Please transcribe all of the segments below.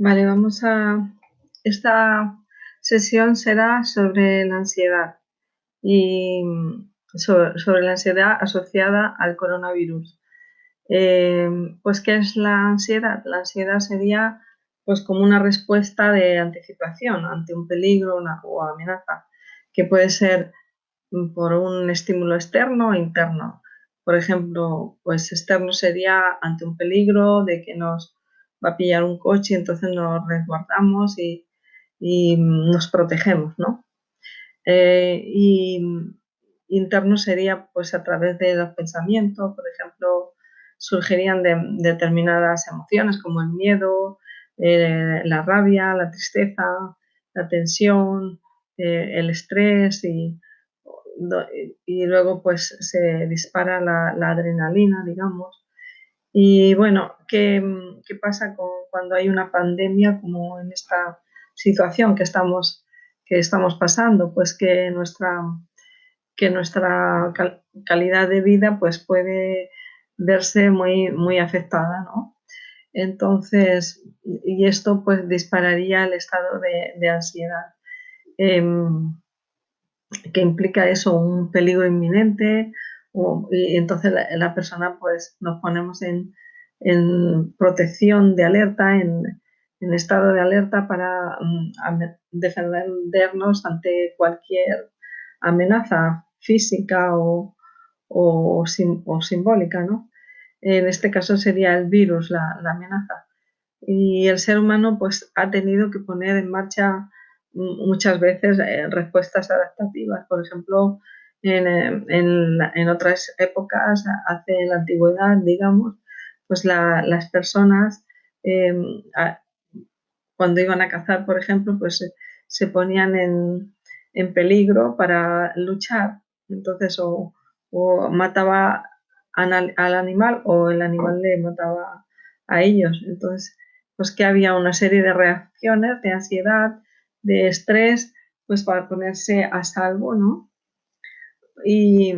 Vale, vamos a... Esta sesión será sobre la ansiedad y sobre, la ansiedad asociada al coronavirus. Eh, pues, ¿qué es la ansiedad? La ansiedad sería pues como una respuesta de anticipación ante un peligro una, o amenaza, que puede ser por un estímulo externo o interno. Por ejemplo, pues externo sería ante un peligro de que nos va a pillar un coche, entonces nos resguardamos y, nos protegemos, ¿no? Eh, y interno sería pues a través de los pensamientos, por ejemplo, surgirían de, determinadas emociones como el miedo, eh, la rabia, la tristeza, la tensión, eh, el estrés y, y, luego pues se dispara la adrenalina, digamos, y bueno, ¿qué, pasa con, cuando hay una pandemia como en esta situación que estamos, que estamos pasando? Pues que nuestra, que nuestra calidad de vida pues puede verse muy, muy afectada, ¿no? Entonces, y esto pues dispararía el estado de, ansiedad, em, que implica eso, un peligro inminente, y entonces la, persona pues nos ponemos en, protección de alerta, en, estado de alerta para mm, defendernos ante cualquier amenaza física o, o, simbólica, ¿no? En este caso sería el virus la, amenaza. Y el ser humano pues ha tenido que poner en marcha mm, muchas veces eh, respuestas adaptativas. Por ejemplo, en, otras épocas, hace la antigüedad, digamos, pues las personas em, cuando iban a cazar, por ejemplo, pues se ponían en, peligro para luchar. Entonces, o, mataba al, animal o el animal le mataba a ellos. Entonces, pues que había una serie de reacciones de ansiedad, de estrés, pues para ponerse a salvo, ¿no? Y,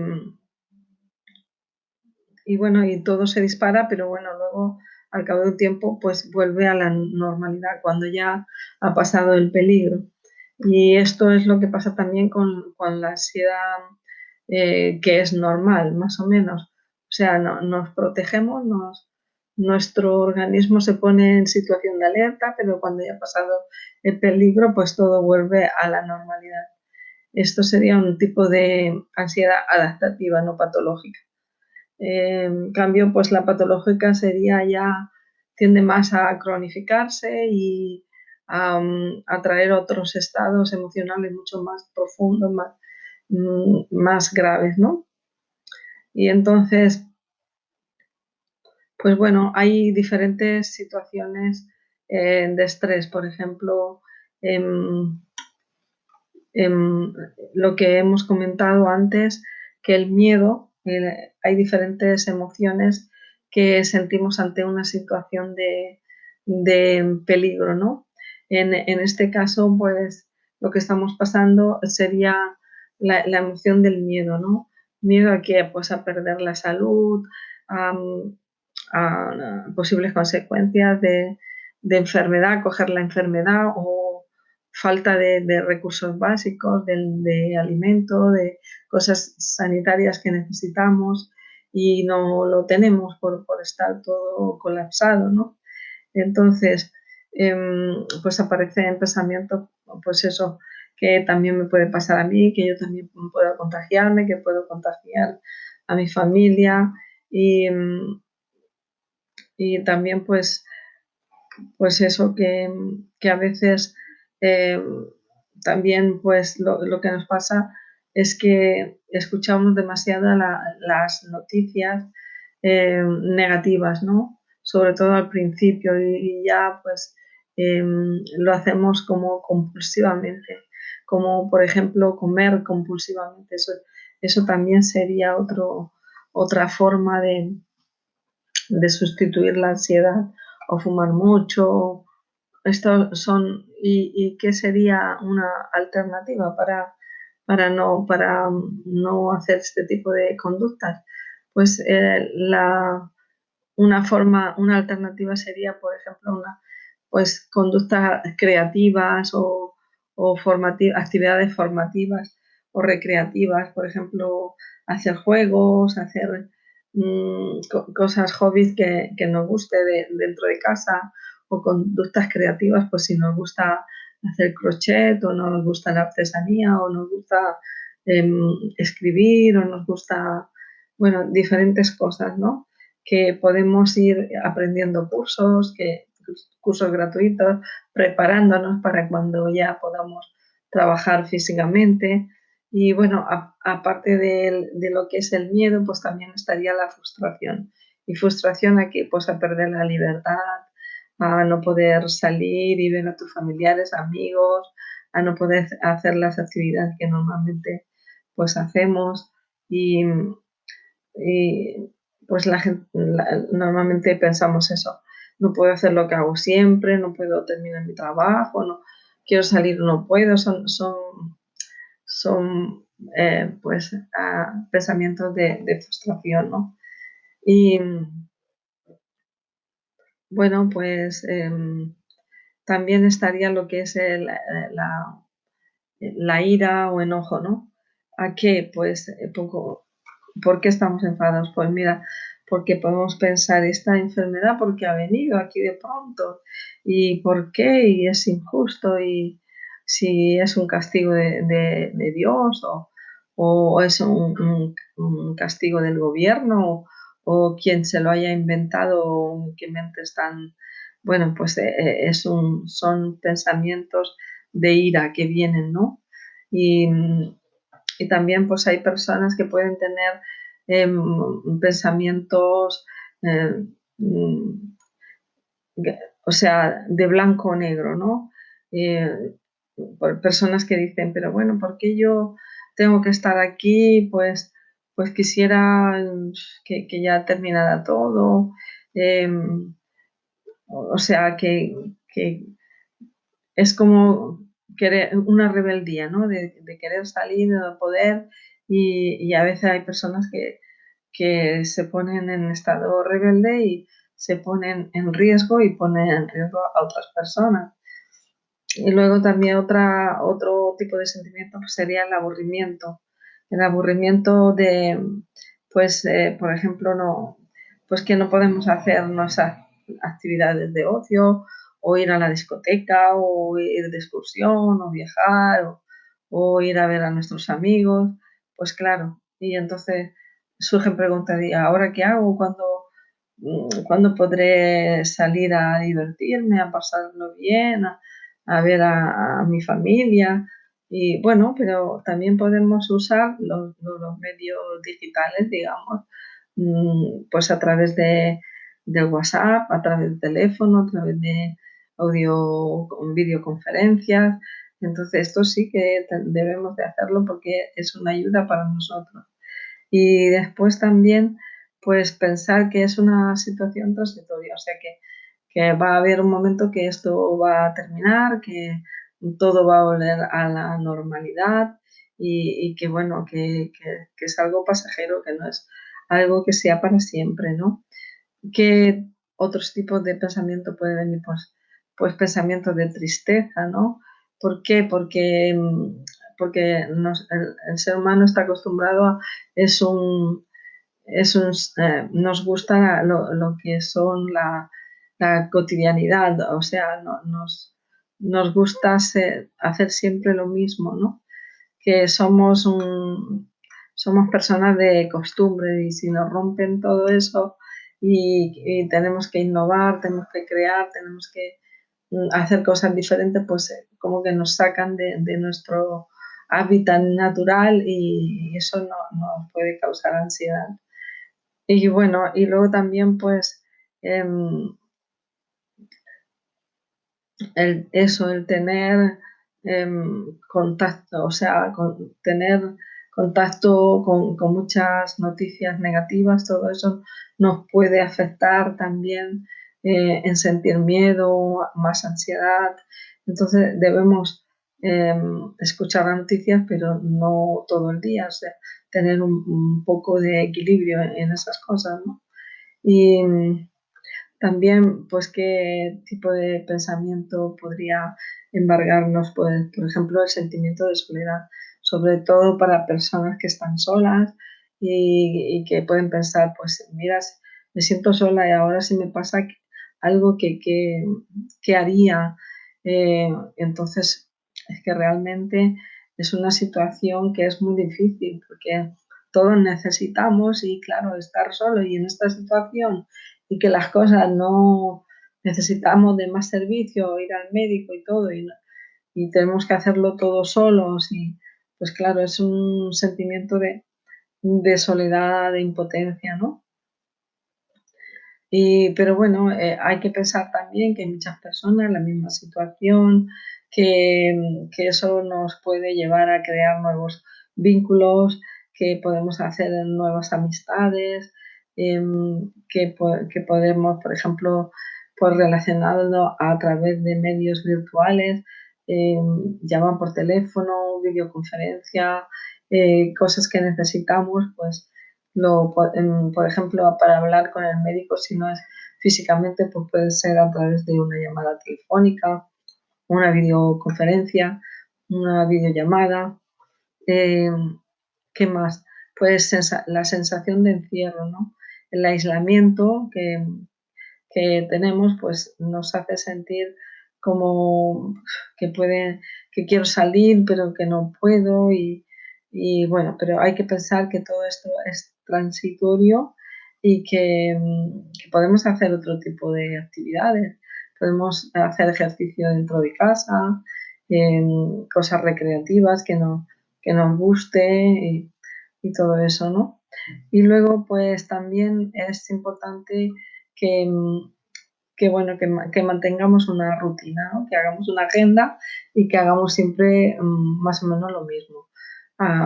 y bueno, y todo se dispara, pero bueno, luego al cabo de un tiempo pues vuelve a la normalidad cuando ya ha pasado el peligro. Y esto es lo que pasa también con, con la ansiedad eh, que es normal, más o menos. O sea, nos protegemos, nuestro organismo se pone en situación de alerta, pero cuando ya ha pasado el peligro, pues todo vuelve a la normalidad. Esto sería un tipo de ansiedad adaptativa, no patológica. En cambio, pues la patológica sería ya, tiende más a cronificarse y a, traer otros estados emocionales mucho más profundos, más, mm, más graves, ¿no? Y entonces, pues bueno, hay diferentes situaciones eh, de estrés, por ejemplo, em, Em, lo que hemos comentado antes, que el miedo, hay diferentes emociones que sentimos ante una situación de, peligro, ¿no? En, este caso, pues lo que estamos pasando sería la, emoción del miedo, ¿no? Miedo a que, pues, a perder la salud, a, posibles consecuencias de, de enfermedad, coger la enfermedad o falta de, recursos básicos, de, de, alimento, de cosas sanitarias que necesitamos y no lo tenemos por, estar todo colapsado, ¿no? Entonces, em, pues aparece en pensamiento, pues eso, que también me puede pasar a mí, que yo también puedo contagiarme, que puedo contagiar a mi familia y, y también pues, pues eso que, que a veces eh, también pues lo, que nos pasa es que escuchamos demasiado las noticias eh, negativas, ¿no? Sobre todo al principio y, ya pues em, lo hacemos como compulsivamente, como por ejemplo comer compulsivamente. Eso, eso también sería otro, otra forma de, de sustituir la ansiedad o fumar mucho estos son y, qué sería una alternativa para, para, no, para no hacer este tipo de conductas. Pues eh, la, una forma, una alternativa sería, por ejemplo, una, pues conductas creativas o, actividades formativas o recreativas, por ejemplo, hacer juegos, hacer mm, cosas, hobbies que, nos guste dentro de casa o conductas creativas, pues si nos gusta hacer crochet o nos gusta la artesanía o nos gusta em, escribir o nos gusta, bueno, diferentes cosas, ¿no? Que podemos ir aprendiendo cursos, que, cursos gratuitos, preparándonos para cuando ya podamos trabajar físicamente. Y bueno, aparte de, de, lo que es el miedo, pues también estaría la frustración. Y frustración aquí, pues a perder la libertad, a no poder salir y ver a tus familiares, amigos, a no poder hacer las actividades que normalmente pues hacemos y, pues la gente, normalmente pensamos eso, no puedo hacer lo que hago siempre, no puedo terminar mi trabajo, no quiero salir, no puedo, son, son, son eh, pues pensamientos de, de frustración, ¿no? Y, bueno, pues em, también estaría lo que es la, la, ira o enojo, ¿no? ¿A qué? Pues, eh, poco, ¿por qué estamos enfadados? Pues mira, porque podemos pensar, esta enfermedad, ¿por qué ha venido aquí de pronto? ¿Y por qué? Y es injusto, y si es un castigo de, Dios o, es un, un, castigo del gobierno o quien se lo haya inventado, qué mente están, bueno, pues eh, eh, es un, son pensamientos de ira que vienen, ¿no? Y, también pues hay personas que pueden tener em, pensamientos, em, o sea, de blanco o negro, ¿no? Eh, personas que dicen, pero bueno, ¿por qué yo tengo que estar aquí? Pues pues quisiera que, ya terminara todo. Em, o sea, que, es como una rebeldía, ¿no? De, querer salir, de poder. Y, a veces hay personas que, se ponen en estado rebelde y se ponen en riesgo y ponen en riesgo a otras personas. Y luego también otra, otro tipo de sentimiento sería el aburrimiento el aburrimiento de, pues, eh, por ejemplo, no, pues que no podemos hacer nuestras actividades de ocio o ir a la discoteca o ir de excursión o viajar o, ir a ver a nuestros amigos, pues claro, y entonces surgen preguntas de ¿ahora qué hago? ¿Cuándo, mm, ¿cuándo podré salir a divertirme, a pasarlo bien, a, ver a mi familia? Y bueno, pero también podemos usar los, medios digitales, digamos, mm, pues a través de, WhatsApp, a través del teléfono, a través de audio, videoconferencias. Entonces, esto sí que debemos de hacerlo porque es una ayuda para nosotros. Y después también, pues pensar que es una situación transitoria, o sea que, que va a haber un momento que esto va a terminar, que todo va a volver a la normalidad y, que bueno, que, es algo pasajero, que no es algo que sea para siempre, ¿no? ¿Qué otros tipos de pensamiento puede venir? Pues, pues de tristeza, ¿no? ¿Por qué? Porque, porque el, ser humano está acostumbrado a, es un, es un eh, nos gusta lo, que son la, cotidianidad, o sea, nos, nos gusta hacer siempre lo mismo, ¿no? Que somos, somos personas de costumbre y si nos rompen todo eso y, tenemos que innovar, tenemos que crear, tenemos que mm, hacer cosas diferentes, pues eh, como que nos sacan de, nuestro hábitat natural y eso nos puede causar ansiedad. Y bueno, y luego también pues em, el, eso, el tener em, contacto, o sea, tener contacto con, muchas noticias negativas, todo eso nos puede afectar también eh, en sentir miedo, más ansiedad. Entonces debemos em, escuchar las noticias, pero no todo el día, o sea, tener un, poco de equilibrio en, esas cosas, ¿no? Y También, pues, qué tipo de pensamiento podría embargarnos, pues, por ejemplo, el sentimiento de soledad, sobre todo para personas que están solas y, que pueden pensar, pues, mira, me siento sola y ahora si me pasa algo que, que, haría. Eh, entonces, es que realmente es una situación que es muy difícil porque todos necesitamos y claro, estar solo y en esta situación y que las cosas no necesitamos de más servicio, ir al médico y todo, y, y tenemos que hacerlo todos solos, y pues claro, es un sentimiento de, de soledad, de impotencia, ¿no? Y, pero bueno, eh, hay que pensar también que hay muchas personas en la misma situación, que, que, eso nos puede llevar a crear nuevos vínculos, que podemos hacer nuevas amistades, Em, que, podemos, por ejemplo, pues relacionarlo a través de medios virtuales, eh, por teléfono, videoconferencia, eh, cosas que necesitamos, pues lo, em, por ejemplo, para hablar con el médico, si no es físicamente, pues puede ser a través de una llamada telefónica, una videoconferencia, una videollamada. ¿Qué más? Pues la sensación de encierro, ¿no? El aislamiento que, tenemos pues nos hace sentir como que puede, que quiero salir pero que no puedo y, bueno, pero hay que pensar que todo esto es transitorio y que, podemos hacer otro tipo de actividades. Podemos hacer ejercicio dentro de casa, cosas recreativas que, no, que nos guste y, y todo eso, ¿no? Y luego, pues también es importante que, que bueno, que, mantengamos una rutina, que hagamos una agenda y que hagamos siempre mm, más o menos lo mismo.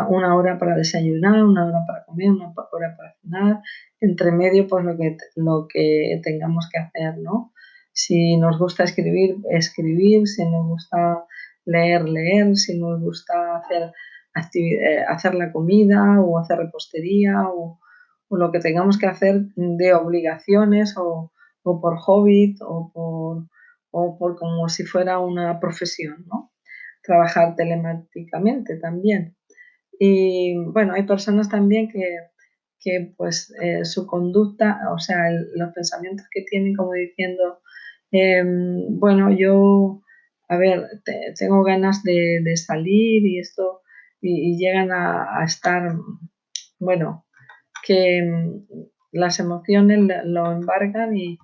una hora para desayunar, una hora para comer, una hora para cenar, entre medio pues lo que, lo que tengamos que hacer, ¿no? Si nos gusta escribir, escribir, si nos gusta leer, leer, si nos gusta hacer hacer la comida o hacer repostería o, lo que tengamos que hacer de obligaciones o, por hobby o por, o por como si fuera una profesión, ¿no? Trabajar telemáticamente también. Y bueno, hay personas también que, pues eh, su conducta, o sea, los pensamientos que tienen como diciendo, em, bueno, yo, a ver, tengo ganas de, salir y esto y, llegan a, estar, bueno, que mm, las emociones lo embargan y,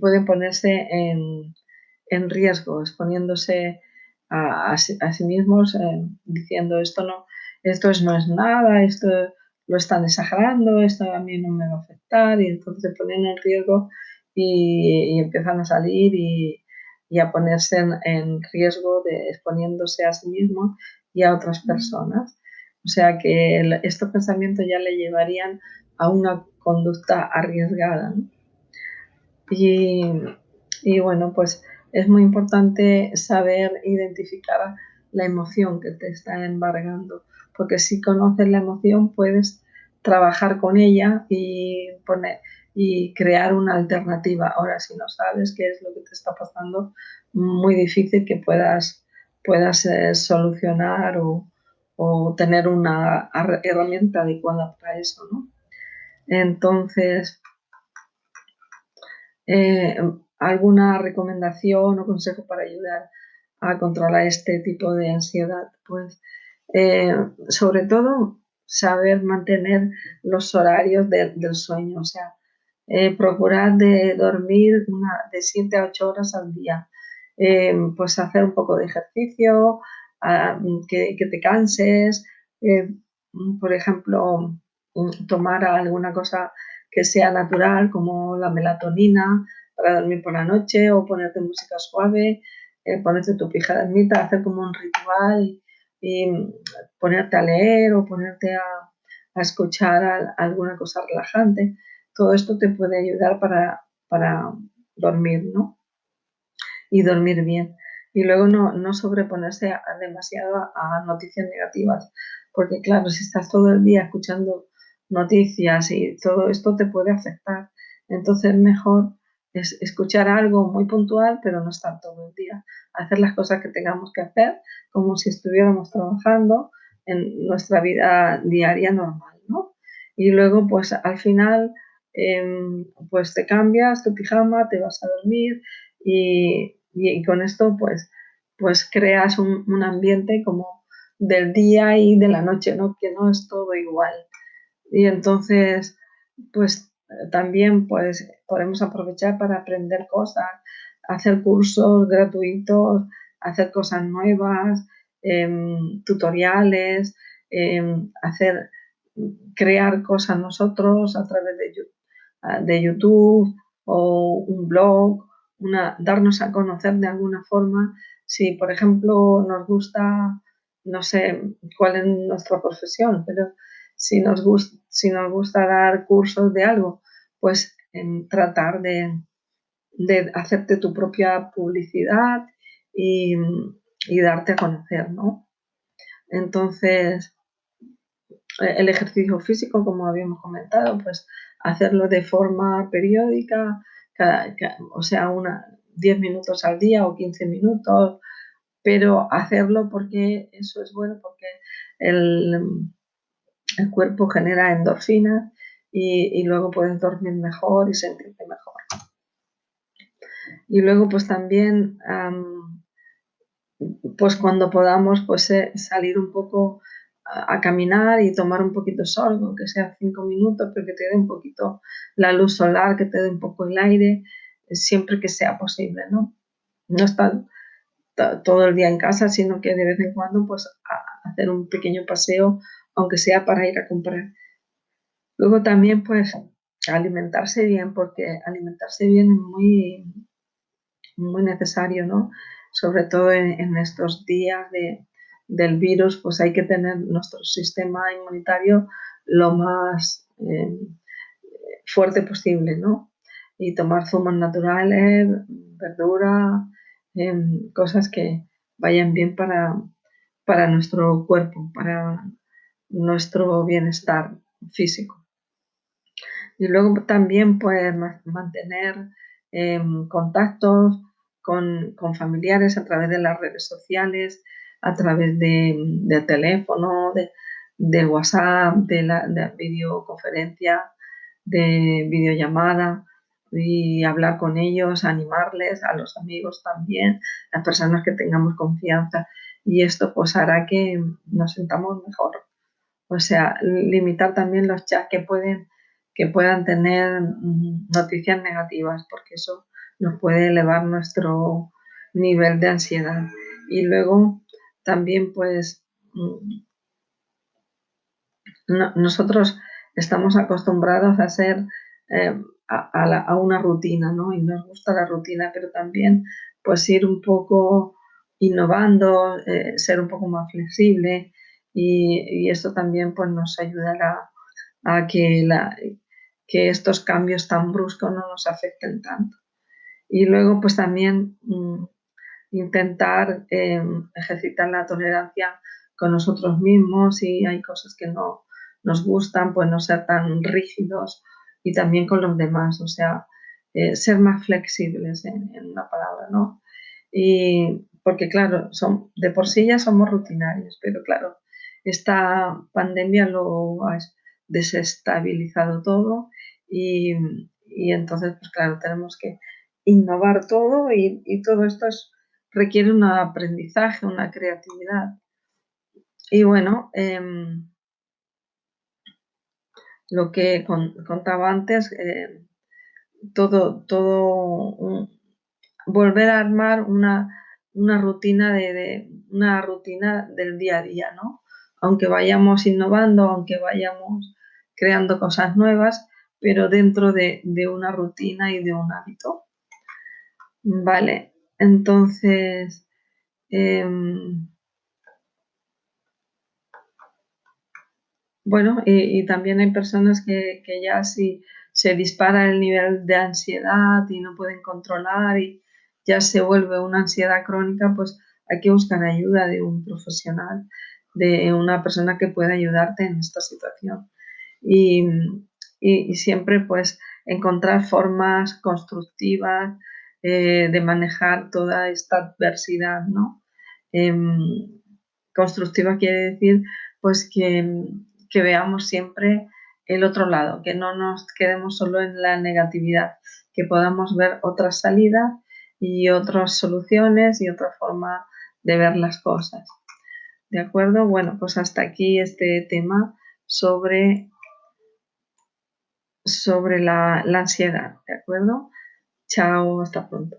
pueden ponerse en, riesgo, exponiéndose a, sí mismos, eh, diciendo esto no, esto no es nada, esto lo están exagerando, esto a mí no me va a afectar, y entonces se ponen en riesgo y, empiezan a salir y, a ponerse en, en, riesgo de exponiéndose a sí mismos y a otras personas. O sea que estos pensamientos ya le llevarían a una conducta arriesgada. Y, bueno, pues es muy importante saber identificar la emoción que te está embargando, porque si conoces la emoción puedes trabajar con ella y poner y crear una alternativa. Ahora, si no sabes qué es lo que te está pasando, muy difícil que puedas puedas eh, solucionar o, tener una herramienta adecuada para eso, ¿no? Entonces, eh, ¿alguna recomendación o consejo para ayudar a controlar este tipo de ansiedad? Pues, eh, sobre todo, saber mantener los horarios del sueño, o sea, procurar de dormir una, de 7 a 8 horas al día eh, pues hacer un poco de ejercicio, que, te canses, eh, por ejemplo, tomar alguna cosa que sea natural como la melatonina para dormir por la noche o ponerte música suave, eh, ponerte tu pijamita, hacer como un ritual y, ponerte a leer o ponerte a, escuchar alguna cosa relajante. Todo esto te puede ayudar para, para dormir, ¿no? Y dormir bien. Y luego no, no sobreponerse demasiado a, noticias negativas, porque claro, si estás todo el día escuchando noticias y todo esto te puede afectar. Entonces mejor es escuchar algo muy puntual, pero no estar todo el día. Hacer las cosas que tengamos que hacer como si estuviéramos trabajando en nuestra vida diaria normal, ¿no? Y luego, pues al final, em, pues te cambias tu pijama, te vas a dormir y, con esto, pues, pues creas un, un, ambiente como del día y de la noche, ¿no? Que no es todo igual. Y entonces, pues también pues podemos aprovechar para aprender cosas, hacer cursos gratuitos, hacer cosas nuevas, em, tutoriales, em, hacer, crear cosas nosotros a través de, de YouTube o un blog, darnos a conocer de alguna forma. Si, por ejemplo, nos gusta, no sé cuál es nuestra profesión, pero si nos, gusta, si nos gusta dar cursos de algo, pues en tratar de, hacerte tu propia publicidad y, darte a conocer, ¿no? Entonces, el ejercicio físico, como habíamos comentado, pues hacerlo de forma periódica, o sea, una, 10 minutos al día o 15 minutos, pero hacerlo porque eso es bueno, porque el, el cuerpo genera endorfinas y, luego puedes dormir mejor y sentirte mejor. Y luego pues también, pues cuando podamos pues eh, salir un poco a, caminar y tomar un poquito sol, aunque sea cinco minutos, pero que te dé un poquito la luz solar, que te dé un poco el aire, siempre que sea posible, ¿no? No estar todo el día en casa, sino que de vez en cuando pues hacer un pequeño paseo aunque sea para ir a comprar. Luego también, pues, alimentarse bien, porque alimentarse bien es muy, muy necesario, ¿no? Sobre todo en, estos días del virus, pues hay que tener nuestro sistema inmunitario lo más eh, fuerte posible, ¿no? Y tomar zumos naturales, verdura, em, cosas que vayan bien para, para nuestro cuerpo, para nuestro bienestar físico. Y luego también pues mantener em, contactos con, familiares a través de las redes sociales, a través de, teléfono, de, WhatsApp, de la de videoconferencia, de videollamada y hablar con ellos, animarles, a los amigos también, las personas que tengamos confianza. Y esto pues hará que nos sentamos mejor o sea, limitar también los chats que pueden que puedan tener mm, noticias negativas, porque eso nos puede elevar nuestro nivel de ansiedad. Y luego también, pues, mm, nosotros estamos acostumbrados a hacer eh, a, una rutina, ¿no? Y nos gusta la rutina, pero también, pues, ir un poco innovando, eh, ser un poco más flexible, y, esto también pues, nos ayudará a que, la, que estos cambios tan bruscos no nos afecten tanto. Y luego pues también mm, intentar em, ejercitar la tolerancia con nosotros mismos y hay cosas que no nos gustan, pues no ser tan rígidos y también con los demás, o sea, eh, ser más flexibles en, una palabra, ¿no? Y porque claro, son, de por sí ya somos rutinarios, pero claro, esta pandemia lo ha desestabilizado todo y, entonces, pues claro, tenemos que innovar todo y, todo esto requiere un aprendizaje, una creatividad. Y bueno, em, lo que contaba antes, eh, todo, todo volver a armar una, rutina de, una rutina del día a día, ¿no? aunque vayamos innovando, aunque vayamos creando cosas nuevas, pero dentro de, una rutina y de un hábito. Vale, entonces... Em, bueno, y, también hay personas que, ya si se dispara el nivel de ansiedad y no pueden controlar y ya se vuelve una ansiedad crónica, pues hay que buscar ayuda de un profesional de una persona que pueda ayudarte en esta situación. Y, y, siempre pues encontrar formas constructivas eh, de manejar toda esta adversidad, ¿no? Em, constructiva quiere decir pues que, que veamos siempre el otro lado, que no nos quedemos solo en la negatividad, que podamos ver otras salidas y otras soluciones y otra forma de ver las cosas. ¿De acuerdo? Bueno, pues hasta aquí este tema sobre, sobre la, la ansiedad. ¿De acuerdo? Chao, hasta pronto.